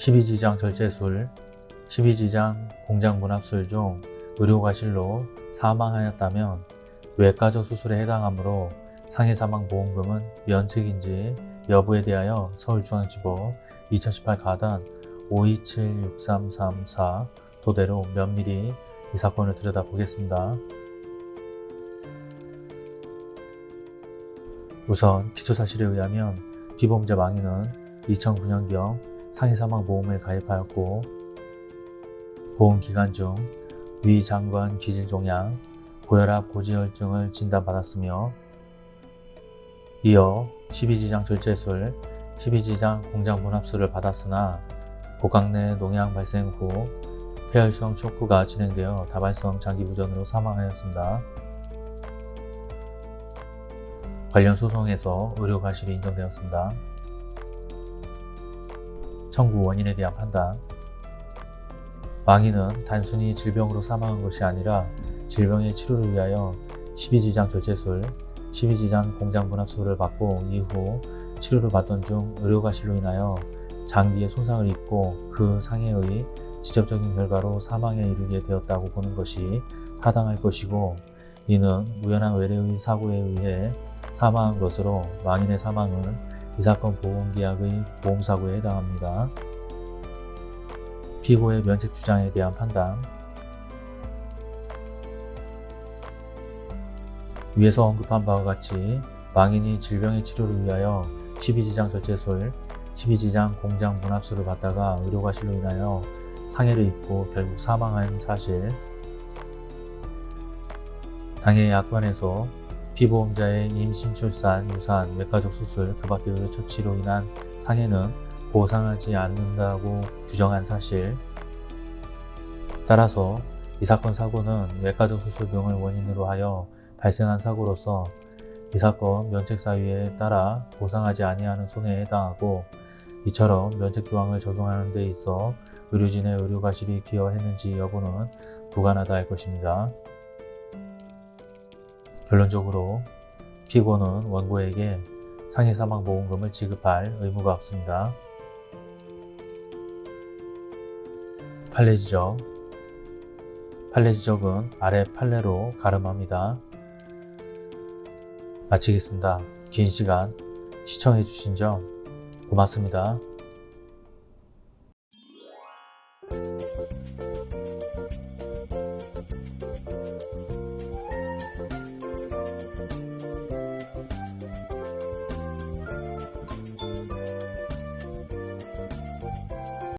12지장 절제술, 12지장 공장분합술 중 의료과실로 사망하였다면 외과적 수술에 해당하므로 상해사망보험금은 면책인지 여부에 대하여 서울중앙지법 2018 가단 5276334 도대로 면밀히 이 사건을 들여다보겠습니다. 우선 기초사실에 의하면 피보험자 망인은 2009년경 상해사망보험을 가입하였고 보험기간 중 위장관 기질종양, 고혈압, 고지혈증을 진단받았으며 이어 12지장 절제술, 12지장 공장분합술을 받았으나 복강 내 농양 발생 후 폐혈성 쇼크가 진행되어 다발성 장기부전으로 사망하였습니다. 관련 소송에서 의료과실이 인정되었습니다. 청구 원인에 대한 판단 망인은 단순히 질병으로 사망한 것이 아니라 질병의 치료를 위하여 12지장 절제술, 12지장 공장분합술을 받고 이후 치료를 받던 중 의료과실로 인하여 장기에 손상을 입고 그 상해의 직접적인 결과로 사망에 이르게 되었다고 보는 것이 타당할 것이고 이는 우연한 외래의 사고에 의해 사망한 것으로 망인의 사망은 이 사건 보험계약의 보험사고에 해당합니다. 피고의 면책 주장에 대한 판단 위에서 언급한 바와 같이 망인이 질병의 치료를 위하여 12지장 절제술, 12지장 공장 분합술을 받다가 의료과실로 인하여 상해를 입고 결국 사망한 사실 당해 약관에서 피보험자의 임신, 출산, 유산, 외과적 수술, 그 밖의 의료처치로 인한 상해는 보상하지 않는다고 규정한 사실 따라서 이 사건 사고는 외과적 수술 등을 원인으로 하여 발생한 사고로서 이 사건 면책사유에 따라 보상하지 아니하는 손해에 해당하고 이처럼 면책조항을 적용하는 데 있어 의료진의 의료과실이 기여했는지 여부는 부관하다 할 것입니다. 결론적으로 피고는 원고에게 상해사망보험금을 지급할 의무가 없습니다. 판례 지적 판례 지적은 아래 판례로 가름합니다. 마치겠습니다. 긴 시간 시청해주신 점 고맙습니다.